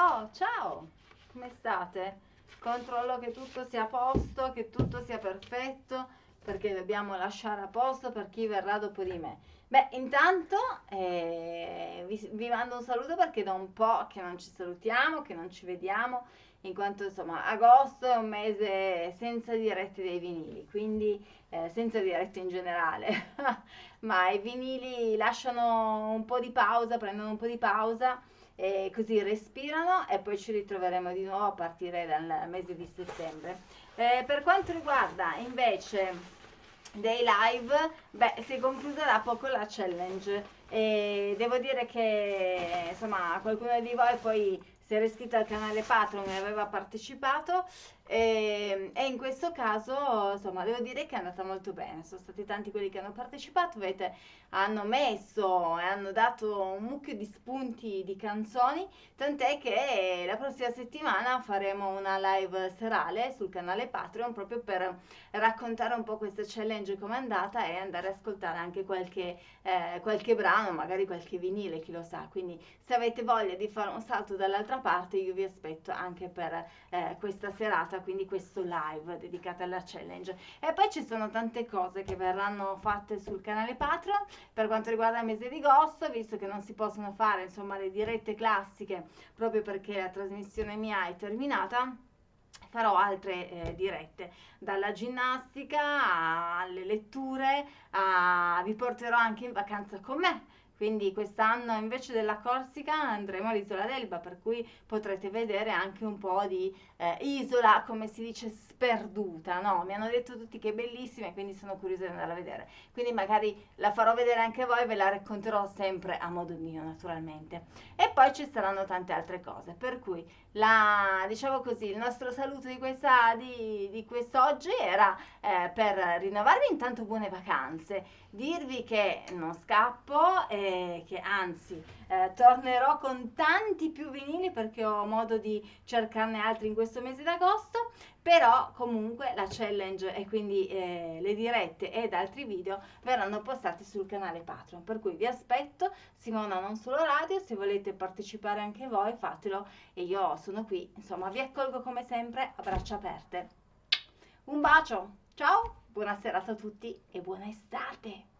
Oh, ciao! Come state? Controllo che tutto sia a posto, che tutto sia perfetto, perché dobbiamo lasciare a posto per chi verrà dopo di me. Beh, intanto eh, vi, vi mando un saluto perché da un po' che non ci salutiamo, che non ci vediamo, in quanto insomma agosto è un mese senza dirette dei vinili, quindi eh, senza dirette in generale, ma i vinili lasciano un po' di pausa, prendono un po' di pausa e così respirano e poi ci ritroveremo di nuovo a partire dal mese di settembre. Eh, per quanto riguarda invece dei live, beh, si è conclusa da poco la challenge e devo dire che insomma qualcuno di voi poi si era iscritto al canale Patreon e aveva partecipato e, e, in questo caso insomma devo dire che è andata molto bene. Sono stati tanti quelli che hanno partecipato avete, hanno messo e hanno dato un mucchio di spunti di canzoni tant'è che la prossima settimana faremo una live serale sul canale Patreon proprio per raccontare un po' questa challenge come è andata e andare ad ascoltare anche qualche, eh, qualche brano magari qualche vinile chi lo sa quindi se avete voglia di fare un salto dall'altra parte io vi aspetto anche per eh, questa serata quindi questo live dedicato alla challenge. E poi ci sono tante cose che verranno fatte sul canale Patreon per quanto riguarda il mese di agosto, visto che non si possono fare insomma le dirette classiche proprio perché la trasmissione mia è terminata farò altre eh, dirette. Dalla ginnastica alle letture a... vi porterò anche in vacanza con me quindi quest'anno invece della Corsica andremo all'isola d'Elba, per cui potrete vedere anche un po' di eh, isola, come si dice, sperduta, no? Mi hanno detto tutti che è bellissima e quindi sono curiosa di andare a vedere. Quindi magari la farò vedere anche voi ve la racconterò sempre a modo mio, naturalmente. E poi ci saranno tante altre cose, per cui la, diciamo così, il nostro saluto di, questa, di, di quest'oggi era eh, per rinnovarvi intanto buone vacanze, dirvi che non scappo che anzi eh, tornerò con tanti più vinili perché ho modo di cercarne altri in questo mese d'agosto però comunque la challenge e quindi eh, le dirette ed altri video verranno postati sul canale Patreon. Per cui vi aspetto Simona non solo radio se volete partecipare anche voi fatelo. E io sono qui insomma vi accolgo come sempre a braccia aperte. Un bacio ciao buona serata a tutti e buona estate